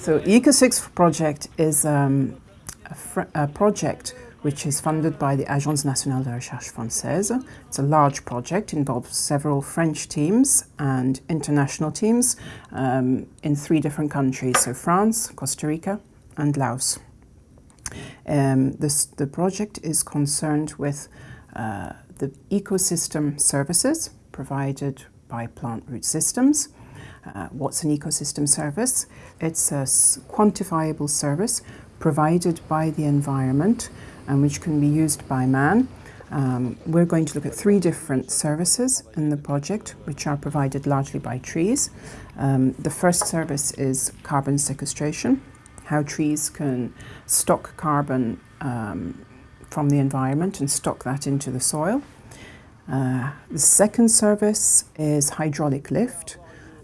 So ECOSFIX project is um, a, a, project which is funded by the Agence Nationale de Recherche Française. It's a large project, involves several French teams and international teams um, in three different countries, so France, Costa Rica and Laos. Um, this, the project is concerned with uh, the ecosystem services provided by plant root systems. Uh, what's an ecosystem service? It's a quantifiable service provided by the environment and which can be used by man. Um, we're going to look at three different services in the project, which are provided largely by trees. Um, the first service is carbon sequestration, how trees can stock carbon um, from the environment and stock that into the soil. Uh, the second service is hydraulic lift,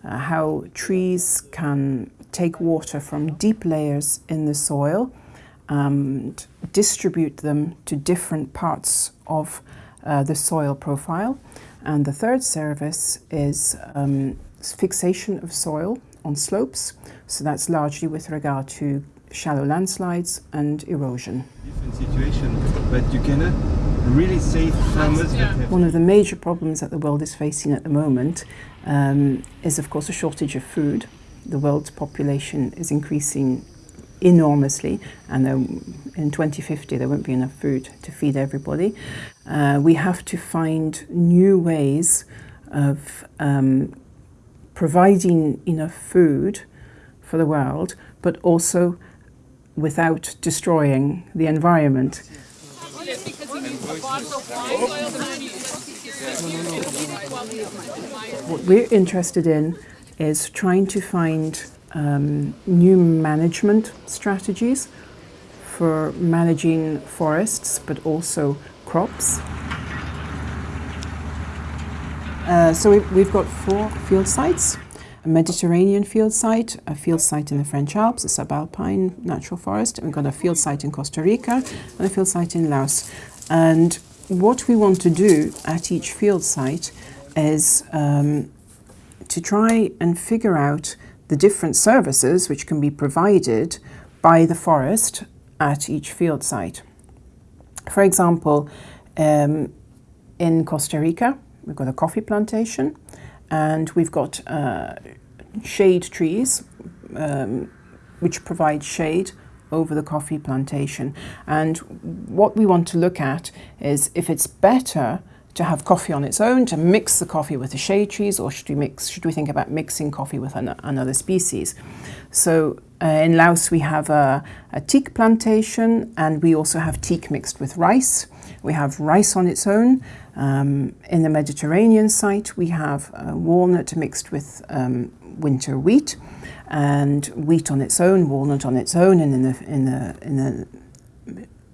uh, how trees can take water from deep layers in the soil and distribute them to different parts of uh, the soil profile. And the third service is um, fixation of soil on slopes. So that's largely with regard to shallow landslides and erosion. Different situation, but you cannot really save farmers. Yeah. One of the major problems that the world is facing at the moment um, is, of course, a shortage of food. The world's population is increasing enormously, and there, in 2050 there won't be enough food to feed everybody. Uh, we have to find new ways of um, providing enough food for the world, but also without destroying the environment. What we're interested in is trying to find um, new management strategies for managing forests but also crops. Uh, so we've, we've got four field sites a Mediterranean field site, a field site in the French Alps, a subalpine natural forest, and we've got a field site in Costa Rica and a field site in Laos. And what we want to do at each field site is um, to try and figure out the different services which can be provided by the forest at each field site. For example, um, in Costa Rica, we've got a coffee plantation and we've got uh, shade trees um, which provide shade over the coffee plantation. And what we want to look at is if it's better to have coffee on its own, to mix the coffee with the shade trees, or should we mix? Should we think about mixing coffee with an, another species? So uh, in Laos we have a, a teak plantation, and we also have teak mixed with rice. We have rice on its own. Um, in the Mediterranean site, we have uh, walnut mixed with um, winter wheat, and wheat on its own, walnut on its own, and in the in the in the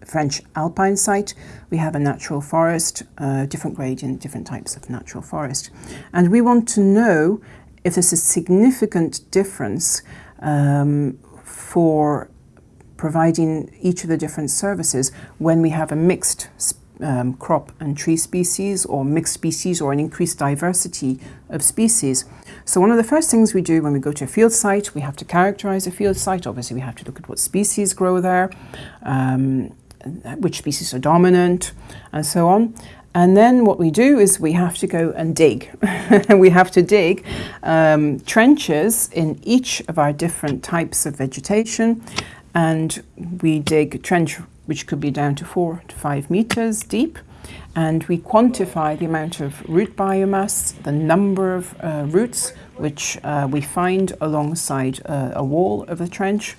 French alpine site, we have a natural forest, uh, different gradient, different types of natural forest. And we want to know if there's a significant difference um, for providing each of the different services when we have a mixed um, crop and tree species or mixed species or an increased diversity of species. So one of the first things we do when we go to a field site, we have to characterize a field site. Obviously, we have to look at what species grow there, um, which species are dominant, and so on. And then what we do is we have to go and dig. we have to dig um, trenches in each of our different types of vegetation. And we dig trench which could be down to four to five meters deep. And we quantify the amount of root biomass, the number of uh, roots which uh, we find alongside uh, a wall of the trench.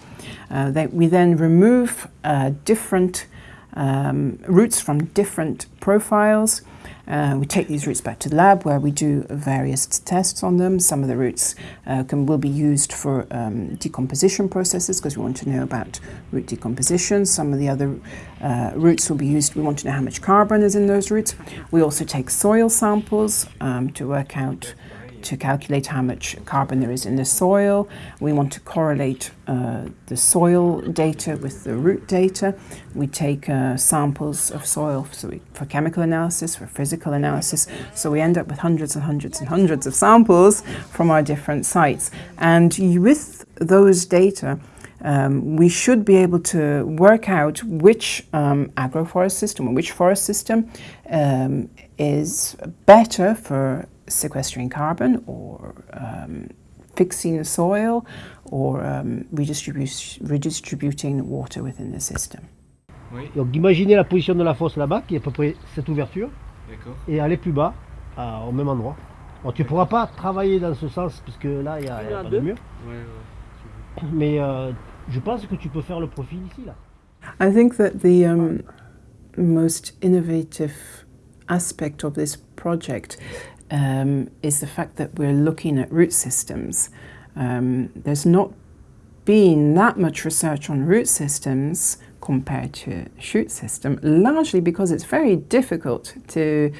Uh, that we then remove uh, different um, roots from different profiles uh, we take these roots back to the lab where we do various tests on them. Some of the roots uh, can, will be used for um, decomposition processes because we want to know about root decomposition. Some of the other uh, roots will be used, we want to know how much carbon is in those roots. We also take soil samples um, to work out to calculate how much carbon there is in the soil. We want to correlate uh, the soil data with the root data. We take uh, samples of soil so we, for chemical analysis, for physical analysis. So we end up with hundreds and hundreds and hundreds of samples from our different sites. And with those data, um, we should be able to work out which um, agroforest system or which forest system um, is better for sequestering carbon or um, fixing the soil or um, redistribu redistributing water within the system. Oui. Donc imaginez la position de la fosse là-bas, qui est à peu près cette ouverture, et aller plus bas, à, au même endroit. Bon, tu ne pourras pas travailler dans ce sens, puisque là, il n'y a, y a pas de mur. Ouais, ouais. Mais euh, je pense que tu peux faire le profil ici, là. I think that the um, most innovative aspect of this project um, is the fact that we're looking at root systems. Um, there's not been that much research on root systems compared to shoot system, largely because it's very difficult to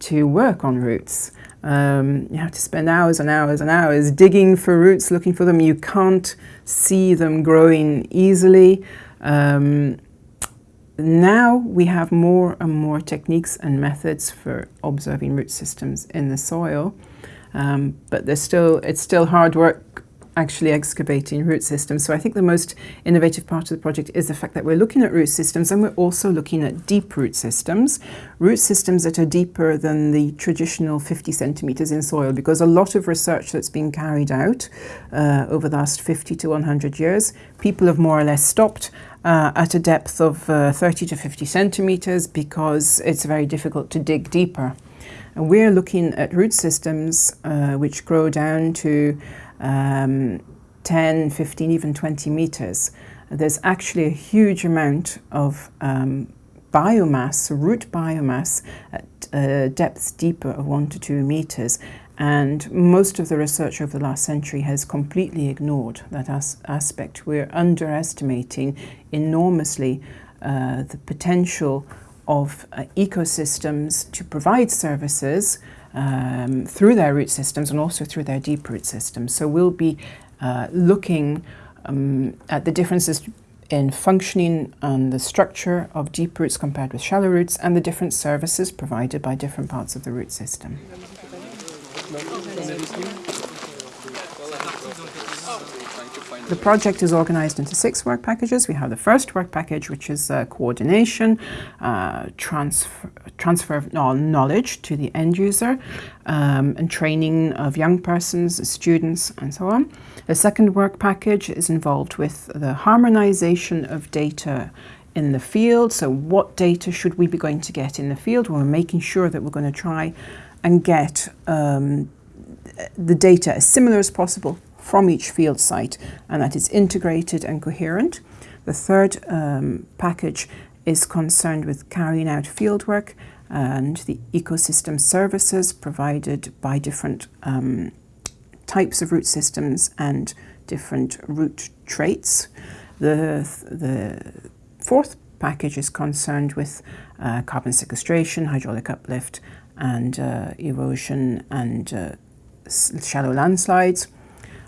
to work on roots. Um, you have to spend hours and hours and hours digging for roots, looking for them. You can't see them growing easily. Um, now we have more and more techniques and methods for observing root systems in the soil, um, but there's still it's still hard work actually excavating root systems. So I think the most innovative part of the project is the fact that we're looking at root systems and we're also looking at deep root systems, root systems that are deeper than the traditional 50 centimeters in soil because a lot of research that's been carried out uh, over the last 50 to 100 years, people have more or less stopped uh, at a depth of uh, 30 to 50 centimeters because it's very difficult to dig deeper. And we're looking at root systems uh, which grow down to um, 10, 15, even 20 meters. There's actually a huge amount of um, biomass, root biomass, at uh, depths deeper of one to two meters. And most of the research over the last century has completely ignored that as aspect. We're underestimating enormously uh, the potential of uh, ecosystems to provide services um, through their root systems and also through their deep root systems. So we'll be uh, looking um, at the differences in functioning and the structure of deep roots compared with shallow roots and the different services provided by different parts of the root system. The project is organised into six work packages. We have the first work package, which is uh, coordination, uh, transfer, transfer of knowledge to the end user, um, and training of young persons, students, and so on. The second work package is involved with the harmonisation of data in the field. So what data should we be going to get in the field? Well, we're making sure that we're going to try and get um, the data as similar as possible from each field site and that it's integrated and coherent. The third um, package is concerned with carrying out fieldwork and the ecosystem services provided by different um, types of root systems and different root traits. The, the fourth package is concerned with uh, carbon sequestration, hydraulic uplift and uh, erosion and uh, shallow landslides.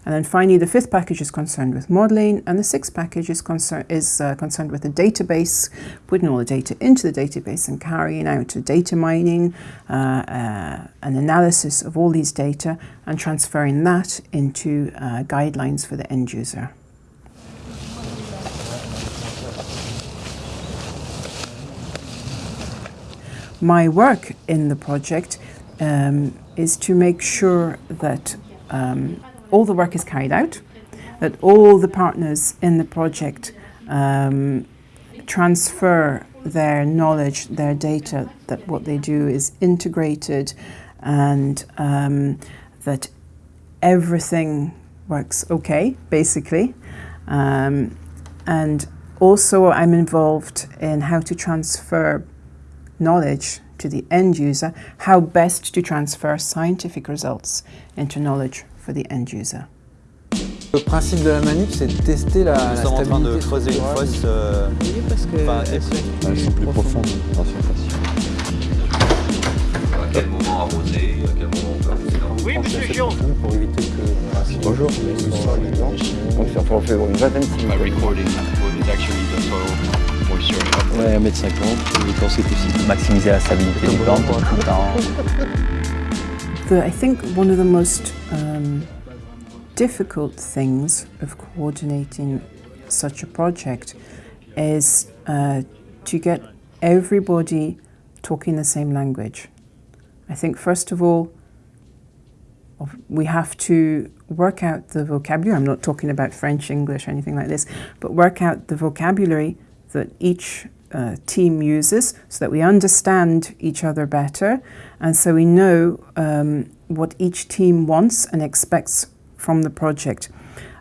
And then finally, the fifth package is concerned with modeling, and the sixth package is, concern is uh, concerned with the database, putting all the data into the database and carrying out data mining, uh, uh, an analysis of all these data, and transferring that into uh, guidelines for the end user. My work in the project um, is to make sure that um, all the work is carried out, that all the partners in the project um, transfer their knowledge, their data, that what they do is integrated and um, that everything works okay, basically. Um, and also I'm involved in how to transfer knowledge to the end user, how best to transfer scientific results into knowledge for the end user. Le principe de la manip, c'est de tester la, Nous la sommes en train de creuser une fosse. euh, Oui, parce que Enfin, elles sont- Elles sont plus profondes en surface. À quel moment arroser, à quel moment on peut arroser dans Oui, monsieur Gion Pour éviter que... Bonjour. Donc ça fait environ une vingtaine de By cm. recording what is actually the soil moisture up. Ouais, 1m50, et quand c'est possible. maximiser la stabilité des plantes tout en The, I think one of the most um, difficult things of coordinating such a project is uh, to get everybody talking the same language. I think, first of all, we have to work out the vocabulary. I'm not talking about French, English, or anything like this, but work out the vocabulary that each uh, team uses so that we understand each other better and so we know um, what each team wants and expects from the project.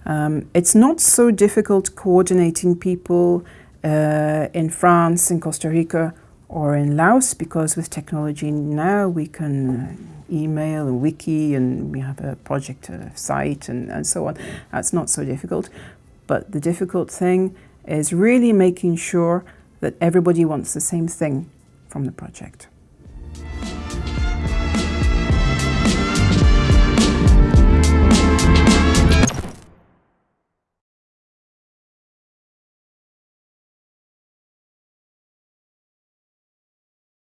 Um, it's not so difficult coordinating people uh, in France, in Costa Rica, or in Laos because with technology now we can email and wiki and we have a project site and, and so on. That's not so difficult. But the difficult thing is really making sure that everybody wants the same thing from the project.